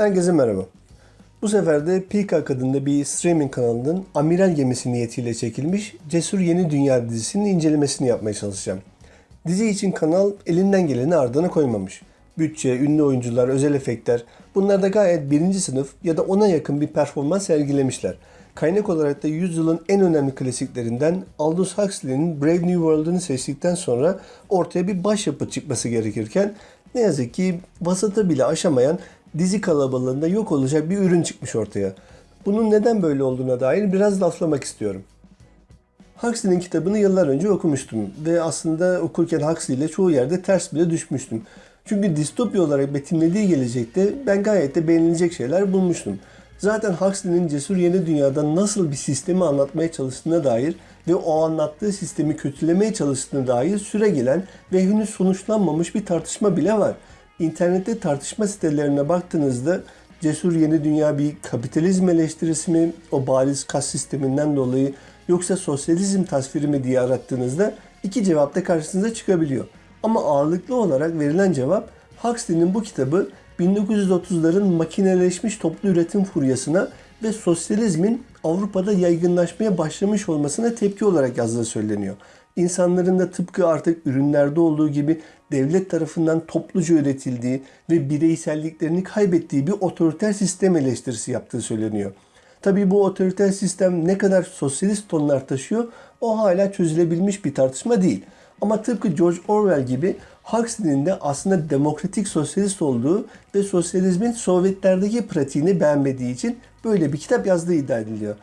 Herkese merhaba. Bu sefer de Peacock adında bir streaming kanalının amiral gemisi niyetiyle çekilmiş Cesur Yeni Dünya dizisinin incelemesini yapmaya çalışacağım. Dizi için kanal elinden geleni ardına koymamış. Bütçe, ünlü oyuncular, özel efektler bunlar da gayet birinci sınıf ya da ona yakın bir performans sergilemişler. Kaynak olarak da yüzyılın en önemli klasiklerinden Aldous Huxley'nin Brave New World'unu seçtikten sonra ortaya bir başyapıt çıkması gerekirken ne yazık ki vasata bile aşamayan dizi kalabalığında yok olacak bir ürün çıkmış ortaya. Bunun neden böyle olduğuna dair biraz laflamak istiyorum. Huxley'nin kitabını yıllar önce okumuştum ve aslında okurken Huxley ile çoğu yerde ters bile düşmüştüm. Çünkü distopya olarak betimlediği gelecekte ben gayet de beğenilecek şeyler bulmuştum. Zaten Huxley'nin Cesur Yeni Dünya'da nasıl bir sistemi anlatmaya çalıştığına dair ve o anlattığı sistemi kötülemeye çalıştığına dair süre gelen ve henüz sonuçlanmamış bir tartışma bile var. İnternette tartışma sitelerine baktığınızda Cesur Yeni Dünya bir kapitalizm eleştirisi mi, o bariz kas sisteminden dolayı yoksa sosyalizm tasviri mi diye arattığınızda iki cevap da karşınıza çıkabiliyor. Ama ağırlıklı olarak verilen cevap Huxley'nin bu kitabı 1930'ların makineleşmiş toplu üretim furyasına ve sosyalizmin Avrupa'da yaygınlaşmaya başlamış olmasına tepki olarak yazdığı söyleniyor. İnsanların da tıpkı artık ürünlerde olduğu gibi devlet tarafından topluca üretildiği ve bireyselliklerini kaybettiği bir otoriter sistem eleştirisi yaptığı söyleniyor. Tabii bu otoriter sistem ne kadar sosyalist tonlar taşıyor o hala çözülebilmiş bir tartışma değil. Ama tıpkı George Orwell gibi Huxley'nin de aslında demokratik sosyalist olduğu ve sosyalizmin Sovyetlerdeki pratiğini beğenmediği için böyle bir kitap yazdığı iddia ediliyor.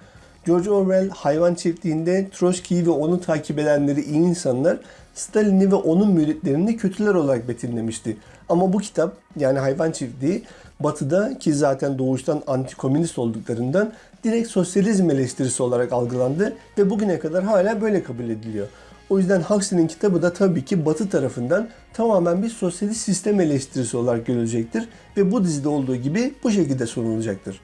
George Orwell hayvan çiftliğinde Troçki'yi ve onu takip edenleri iyi insanlar, Stalin'i ve onun müritlerini kötüler olarak betimlemişti. Ama bu kitap yani hayvan çiftliği batıda ki zaten doğuştan antikomünist olduklarından direkt sosyalizm eleştirisi olarak algılandı ve bugüne kadar hala böyle kabul ediliyor. O yüzden Huxley'nin kitabı da tabii ki Batı tarafından tamamen bir sosyalist sistem eleştirisi olarak görülecektir ve bu dizide olduğu gibi bu şekilde sunulacaktır.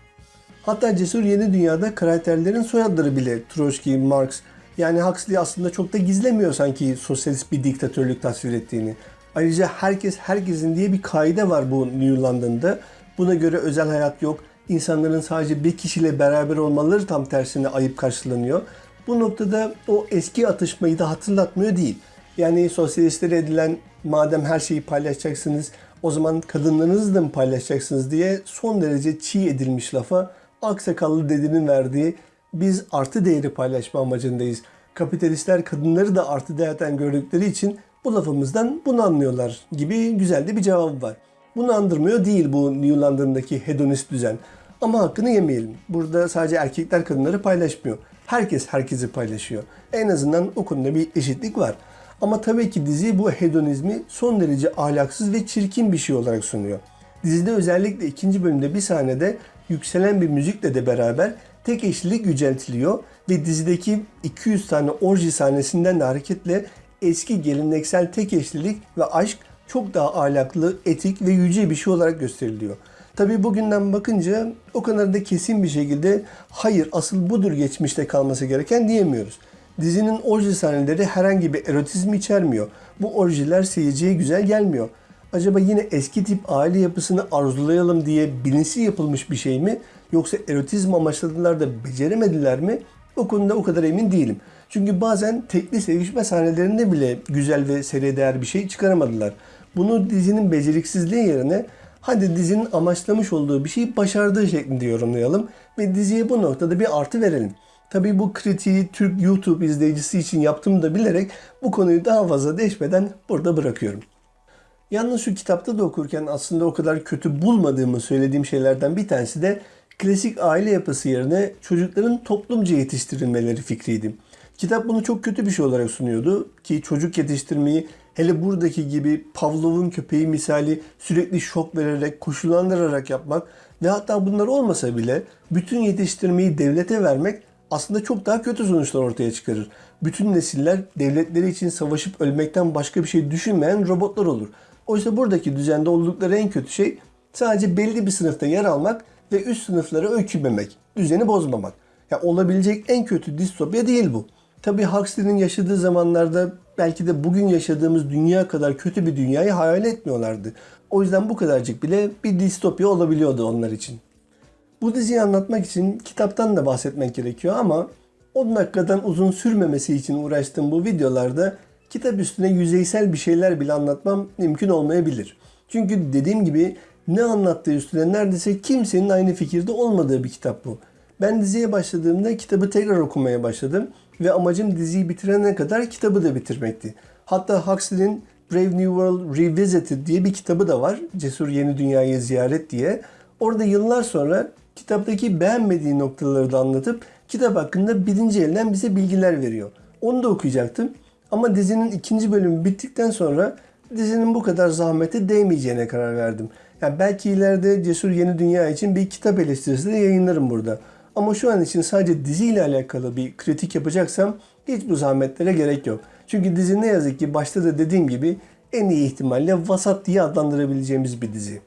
Hatta Cesur Yeni Dünya'da karakterlerin soyadları bile Troçki, Marx yani Huxley aslında çok da gizlemiyor sanki sosyalist bir diktatörlük tasvir ettiğini. Ayrıca herkes herkesin diye bir kaide var bu New London'da. Buna göre özel hayat yok. İnsanların sadece bir kişiyle beraber olmaları tam tersine ayıp karşılanıyor. Bu noktada o eski atışmayı da hatırlatmıyor değil. Yani sosyalistlere edilen madem her şeyi paylaşacaksınız o zaman kadınlarınızı da mı paylaşacaksınız diye son derece çiğ edilmiş lafa aksakallı dedinin verdiği biz artı değeri paylaşma amacındayız. Kapitalistler kadınları da artı değerden gördükleri için bu lafımızdan bunu anlıyorlar gibi güzel de bir cevabı var. Bunu andırmıyor değil bu New London'daki hedonist düzen. Ama hakkını yemeyelim. Burada sadece erkekler kadınları paylaşmıyor. Herkes herkesi paylaşıyor. En azından o konuda bir eşitlik var. Ama tabii ki dizi bu hedonizmi son derece ahlaksız ve çirkin bir şey olarak sunuyor. Dizide özellikle ikinci bölümde bir sahnede yükselen bir müzikle de beraber tek eşlilik yüceltiliyor ve dizideki 200 tane orji sahnesinden de hareketle eski geleneksel tek eşlilik ve aşk çok daha ahlaklı, etik ve yüce bir şey olarak gösteriliyor. Tabii bugünden bakınca o kadar da kesin bir şekilde hayır asıl budur geçmişte kalması gereken diyemiyoruz. Dizinin orji sahneleri herhangi bir erotizm içermiyor. Bu orjiler seyirciye güzel gelmiyor. Acaba yine eski tip aile yapısını arzulayalım diye bilinçli yapılmış bir şey mi? Yoksa erotizm amaçladılar da beceremediler mi? O konuda o kadar emin değilim. Çünkü bazen tekli sevişme sahnelerinde bile güzel ve seriye değer bir şey çıkaramadılar. Bunu dizinin beceriksizliği yerine hadi dizinin amaçlamış olduğu bir şeyi başardığı şeklinde yorumlayalım ve diziye bu noktada bir artı verelim. Tabii bu kritiği Türk YouTube izleyicisi için yaptığımı da bilerek bu konuyu daha fazla değişmeden burada bırakıyorum. Yalnız şu kitapta da okurken aslında o kadar kötü bulmadığımı söylediğim şeylerden bir tanesi de klasik aile yapısı yerine çocukların toplumca yetiştirilmeleri fikriydi. Kitap bunu çok kötü bir şey olarak sunuyordu ki çocuk yetiştirmeyi hele buradaki gibi Pavlov'un köpeği misali sürekli şok vererek, koşullandırarak yapmak ve hatta bunlar olmasa bile bütün yetiştirmeyi devlete vermek aslında çok daha kötü sonuçlar ortaya çıkarır. Bütün nesiller devletleri için savaşıp ölmekten başka bir şey düşünmeyen robotlar olur. Oysa buradaki düzende oldukları en kötü şey sadece belli bir sınıfta yer almak ve üst sınıflara öykünmemek, düzeni bozmamak. Ya olabilecek en kötü distopya değil bu. Tabii Huxley'nin yaşadığı zamanlarda belki de bugün yaşadığımız dünya kadar kötü bir dünyayı hayal etmiyorlardı. O yüzden bu kadarcık bile bir distopya olabiliyordu onlar için. Bu diziyi anlatmak için kitaptan da bahsetmek gerekiyor ama 10 dakikadan uzun sürmemesi için uğraştığım bu videolarda kitap üstüne yüzeysel bir şeyler bile anlatmam mümkün olmayabilir. Çünkü dediğim gibi ne anlattığı üstüne neredeyse kimsenin aynı fikirde olmadığı bir kitap bu. Ben diziye başladığımda kitabı tekrar okumaya başladım ve amacım diziyi bitirene kadar kitabı da bitirmekti. Hatta Huxley'nin Brave New World Revisited diye bir kitabı da var. Cesur Yeni Dünyayı Ziyaret diye. Orada yıllar sonra kitaptaki beğenmediği noktaları da anlatıp kitap hakkında birinci elden bize bilgiler veriyor. Onu da okuyacaktım. Ama dizinin ikinci bölümü bittikten sonra dizinin bu kadar zahmete değmeyeceğine karar verdim. Yani belki ileride Cesur Yeni Dünya için bir kitap eleştirisi de yayınlarım burada. Ama şu an için sadece diziyle alakalı bir kritik yapacaksam hiç bu zahmetlere gerek yok. Çünkü dizi ne yazık ki başta da dediğim gibi en iyi ihtimalle vasat diye adlandırabileceğimiz bir dizi.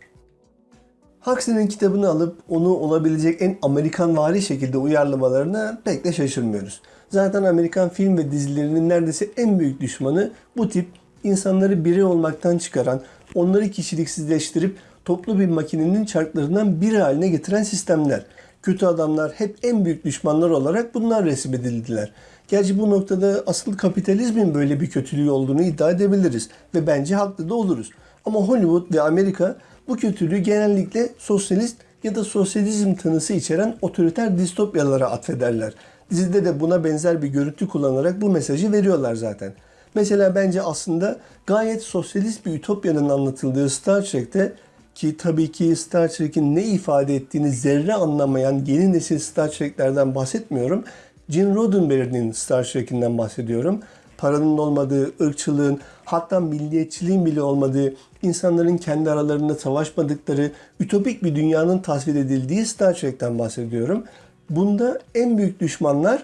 Huxley'nin kitabını alıp onu olabilecek en Amerikan vari şekilde uyarlamalarına pek de şaşırmıyoruz. Zaten Amerikan film ve dizilerinin neredeyse en büyük düşmanı bu tip insanları biri olmaktan çıkaran, onları kişiliksizleştirip toplu bir makinenin çarklarından biri haline getiren sistemler. Kötü adamlar hep en büyük düşmanlar olarak bunlar resmedildiler. Gerçi bu noktada asıl kapitalizmin böyle bir kötülüğü olduğunu iddia edebiliriz ve bence haklı da oluruz. Ama Hollywood ve Amerika bu kötülüğü genellikle sosyalist ya da sosyalizm tanısı içeren otoriter distopyalara atfederler. Dizide de buna benzer bir görüntü kullanarak bu mesajı veriyorlar zaten. Mesela bence aslında gayet sosyalist bir ütopyanın anlatıldığı Star Trek'te ki tabii ki Star Trek'in ne ifade ettiğini zerre anlamayan yeni nesil Star Trek'lerden bahsetmiyorum. Gene Roddenberry'nin Star Trek'inden bahsediyorum. Paranın olmadığı, ırkçılığın, hatta milliyetçiliğin bile olmadığı, insanların kendi aralarında savaşmadıkları, ütopik bir dünyanın tasvir edildiği Star Trek'ten bahsediyorum. Bunda en büyük düşmanlar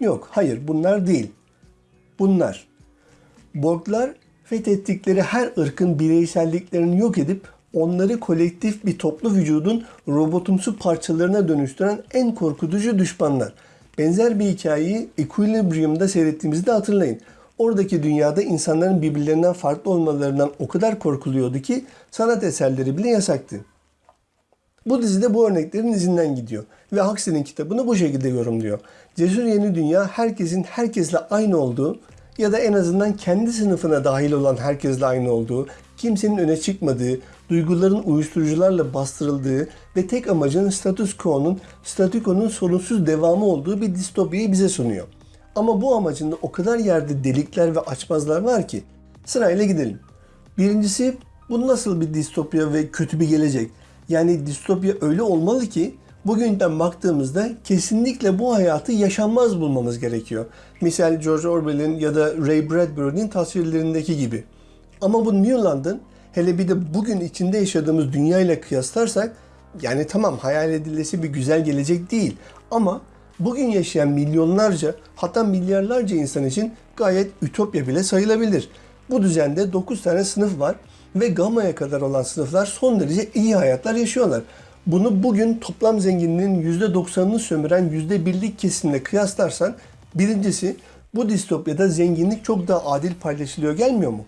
yok. Hayır bunlar değil. Bunlar. Borglar fethettikleri her ırkın bireyselliklerini yok edip onları kolektif bir toplu vücudun robotumsu parçalarına dönüştüren en korkutucu düşmanlar. Benzer bir hikayeyi Equilibrium'da seyrettiğimizde hatırlayın. Oradaki dünyada insanların birbirlerinden farklı olmalarından o kadar korkuluyordu ki sanat eserleri bile yasaktı. Bu dizide bu örneklerin izinden gidiyor ve Huxley'nin kitabını bu şekilde yorumluyor. Cesur Yeni Dünya herkesin herkesle aynı olduğu ya da en azından kendi sınıfına dahil olan herkesle aynı olduğu, kimsenin öne çıkmadığı, duyguların uyuşturucularla bastırıldığı ve tek amacın status quo'nun, statükonun sorunsuz devamı olduğu bir distopyayı bize sunuyor. Ama bu amacında o kadar yerde delikler ve açmazlar var ki sırayla gidelim. Birincisi bu nasıl bir distopya ve kötü bir gelecek? Yani distopya öyle olmalı ki bugünden baktığımızda kesinlikle bu hayatı yaşanmaz bulmamız gerekiyor. Misal George Orwell'in ya da Ray Bradbury'nin tasvirlerindeki gibi. Ama bu New London hele bir de bugün içinde yaşadığımız dünya ile kıyaslarsak yani tamam hayal edilesi bir güzel gelecek değil ama bugün yaşayan milyonlarca hatta milyarlarca insan için gayet ütopya bile sayılabilir. Bu düzende 9 tane sınıf var ve gamaya kadar olan sınıflar son derece iyi hayatlar yaşıyorlar. Bunu bugün toplam zenginliğin %90'ını sömüren %1'lik kesimle kıyaslarsan birincisi bu distopyada zenginlik çok daha adil paylaşılıyor gelmiyor mu?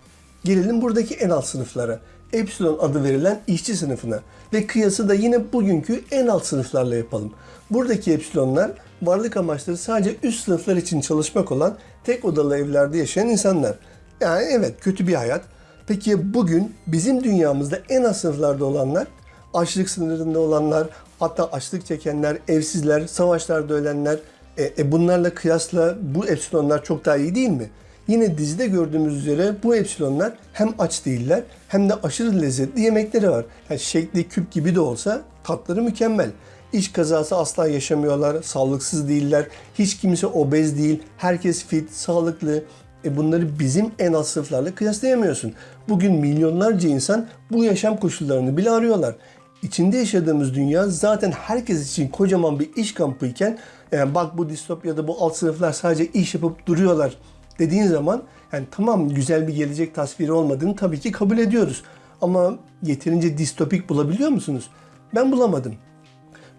Gelelim buradaki en alt sınıflara. Epsilon adı verilen işçi sınıfına ve kıyası da yine bugünkü en alt sınıflarla yapalım. Buradaki epsilonlar varlık amaçları sadece üst sınıflar için çalışmak olan tek odalı evlerde yaşayan insanlar. Yani evet kötü bir hayat. Peki bugün bizim dünyamızda en az sınıflarda olanlar, açlık sınırında olanlar, hatta açlık çekenler, evsizler, savaşlarda ölenler, e, e bunlarla kıyasla bu epsilonlar çok daha iyi değil mi? Yine dizide gördüğümüz üzere bu epsilonlar hem aç değiller hem de aşırı lezzetli yemekleri var. Yani şekli küp gibi de olsa tatları mükemmel. İş kazası asla yaşamıyorlar, sağlıksız değiller, hiç kimse obez değil, herkes fit, sağlıklı. E bunları bizim en alt sınıflarla kıyaslayamıyorsun. Bugün milyonlarca insan bu yaşam koşullarını bile arıyorlar. İçinde yaşadığımız dünya zaten herkes için kocaman bir iş kampıyken yani bak bu distopyada bu alt sınıflar sadece iş yapıp duruyorlar dediğin zaman yani tamam güzel bir gelecek tasviri olmadığını tabii ki kabul ediyoruz. Ama yeterince distopik bulabiliyor musunuz? Ben bulamadım.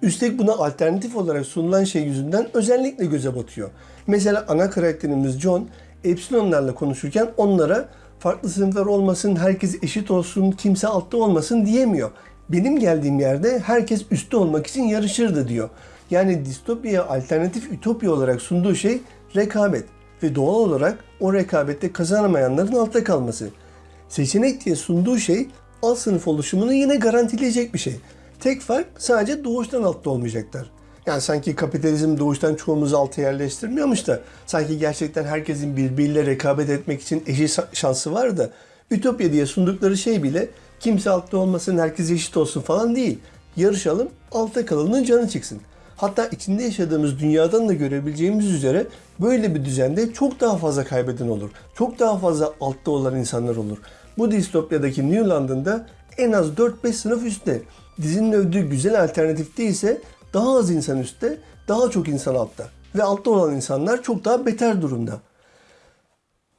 Üstelik buna alternatif olarak sunulan şey yüzünden özellikle göze batıyor. Mesela ana karakterimiz John Epsilonlarla konuşurken onlara farklı sınıflar olmasın, herkes eşit olsun, kimse altta olmasın diyemiyor. Benim geldiğim yerde herkes üstte olmak için yarışırdı diyor. Yani distopya alternatif ütopya olarak sunduğu şey rekabet ve doğal olarak o rekabette kazanamayanların altta kalması. Seçenek diye sunduğu şey alt sınıf oluşumunu yine garantileyecek bir şey. Tek fark sadece doğuştan altta olmayacaklar. Yani sanki kapitalizm doğuştan çoğumuzu alta yerleştirmiyormuş da sanki gerçekten herkesin birbiriyle rekabet etmek için eşit şansı var da Ütopya diye sundukları şey bile kimse altta olmasın, herkes eşit olsun falan değil. Yarışalım, altta kalanın canı çıksın. Hatta içinde yaşadığımız dünyadan da görebileceğimiz üzere böyle bir düzende çok daha fazla kaybeden olur. Çok daha fazla altta olan insanlar olur. Bu distopyadaki New London'da en az 4-5 sınıf üstte. Dizinin övdüğü güzel alternatifte ise daha az insan üstte, daha çok insan altta. Ve altta olan insanlar çok daha beter durumda.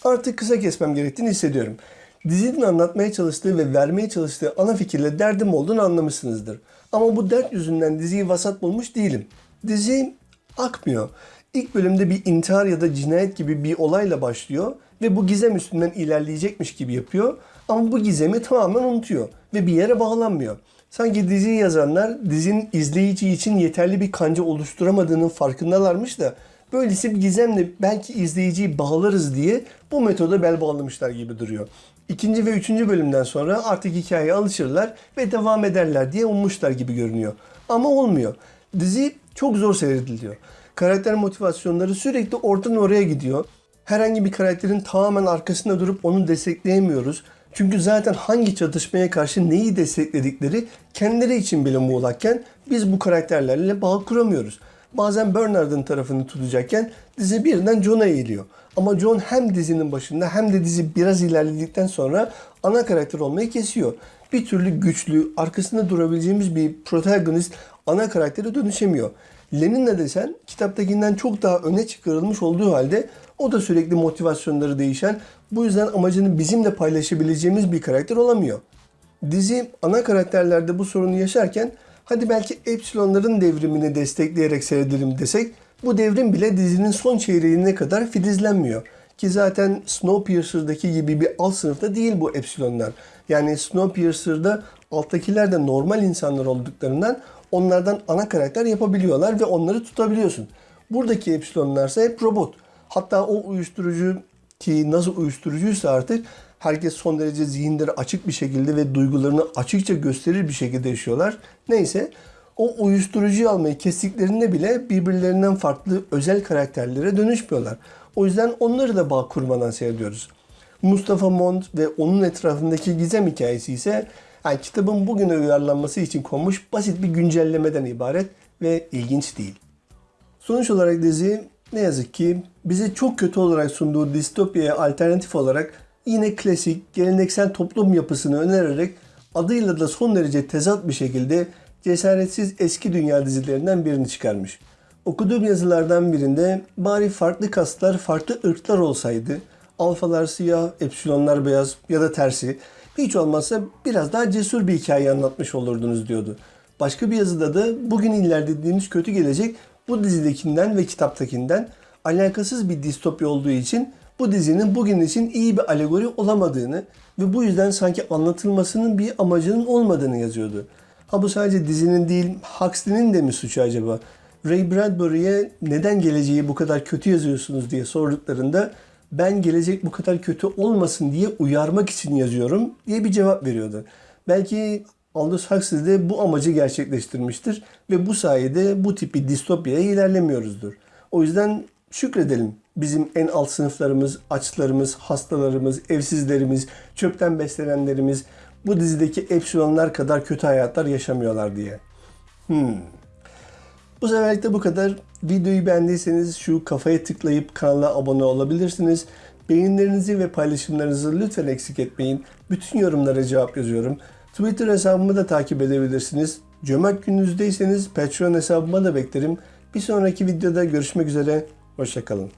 Artık kısa kesmem gerektiğini hissediyorum. Dizinin anlatmaya çalıştığı ve vermeye çalıştığı ana fikirle derdim olduğunu anlamışsınızdır. Ama bu dert yüzünden diziyi vasat bulmuş değilim. Dizi akmıyor. İlk bölümde bir intihar ya da cinayet gibi bir olayla başlıyor ve bu gizem üstünden ilerleyecekmiş gibi yapıyor. Ama bu gizemi tamamen unutuyor ve bir yere bağlanmıyor. Sanki diziyi yazanlar dizinin izleyici için yeterli bir kanca oluşturamadığının farkındalarmış da böylesi bir gizemle belki izleyiciyi bağlarız diye bu metoda bel bağlamışlar gibi duruyor. İkinci ve üçüncü bölümden sonra artık hikayeye alışırlar ve devam ederler diye ummuşlar gibi görünüyor. Ama olmuyor. Dizi çok zor seyrediliyor. Karakter motivasyonları sürekli oradan oraya gidiyor. Herhangi bir karakterin tamamen arkasında durup onu destekleyemiyoruz. Çünkü zaten hangi çatışmaya karşı neyi destekledikleri kendileri için bile muğlakken biz bu karakterlerle bağ kuramıyoruz. Bazen Bernard'ın tarafını tutacakken dizi birden John'a eğiliyor. Ama John hem dizinin başında hem de dizi biraz ilerledikten sonra ana karakter olmayı kesiyor. Bir türlü güçlü, arkasında durabileceğimiz bir protagonist ana karaktere dönüşemiyor. Lenin'le desen kitaptakinden çok daha öne çıkarılmış olduğu halde o da sürekli motivasyonları değişen, bu yüzden amacını bizimle paylaşabileceğimiz bir karakter olamıyor. Dizi ana karakterlerde bu sorunu yaşarken hadi belki Epsilonların devrimini destekleyerek seyredelim desek bu devrim bile dizinin son çeyreğine kadar filizlenmiyor. Ki zaten Snowpiercer'daki gibi bir alt sınıfta değil bu Epsilonlar. Yani Snowpiercer'da alttakiler de normal insanlar olduklarından onlardan ana karakter yapabiliyorlar ve onları tutabiliyorsun. Buradaki Epsilonlar ise hep robot. Hatta o uyuşturucu ki nasıl uyuşturucuysa artık herkes son derece zihinleri açık bir şekilde ve duygularını açıkça gösterir bir şekilde yaşıyorlar. Neyse o uyuşturucuyu almayı kestiklerinde bile birbirlerinden farklı özel karakterlere dönüşmüyorlar. O yüzden onları da bağ kurmadan seyrediyoruz. Mustafa Mont ve onun etrafındaki gizem hikayesi ise yani kitabın bugüne uyarlanması için konmuş basit bir güncellemeden ibaret ve ilginç değil. Sonuç olarak dizi ne yazık ki bize çok kötü olarak sunduğu distopyaya alternatif olarak yine klasik, geleneksel toplum yapısını önererek adıyla da son derece tezat bir şekilde cesaretsiz eski dünya dizilerinden birini çıkarmış. Okuduğum yazılardan birinde bari farklı kastlar, farklı ırklar olsaydı, alfalar siyah, epsilonlar beyaz ya da tersi, hiç olmazsa biraz daha cesur bir hikaye anlatmış olurdunuz diyordu. Başka bir yazıda da bugün ilerlediğimiz kötü gelecek bu dizidekinden ve kitaptakinden alakasız bir distopya olduğu için bu dizinin bugün için iyi bir alegori olamadığını ve bu yüzden sanki anlatılmasının bir amacının olmadığını yazıyordu. Ha bu sadece dizinin değil, Huxley'nin de mi suçu acaba? Ray Bradbury'e neden geleceği bu kadar kötü yazıyorsunuz diye sorduklarında ben gelecek bu kadar kötü olmasın diye uyarmak için yazıyorum diye bir cevap veriyordu. Belki Aldous Huxley de bu amacı gerçekleştirmiştir ve bu sayede bu tip bir distopyaya ilerlemiyoruzdur. O yüzden şükredelim bizim en alt sınıflarımız, açlarımız, hastalarımız, evsizlerimiz, çöpten beslenenlerimiz bu dizideki epsilonlar kadar kötü hayatlar yaşamıyorlar diye. Hmm. Bu seferlik de bu kadar. Videoyu beğendiyseniz şu kafaya tıklayıp kanala abone olabilirsiniz. Beğenilerinizi ve paylaşımlarınızı lütfen eksik etmeyin. Bütün yorumlara cevap yazıyorum. Twitter hesabımı da takip edebilirsiniz. Cömert gününüzdeyseniz Patreon hesabıma da beklerim. Bir sonraki videoda görüşmek üzere. Hoşçakalın.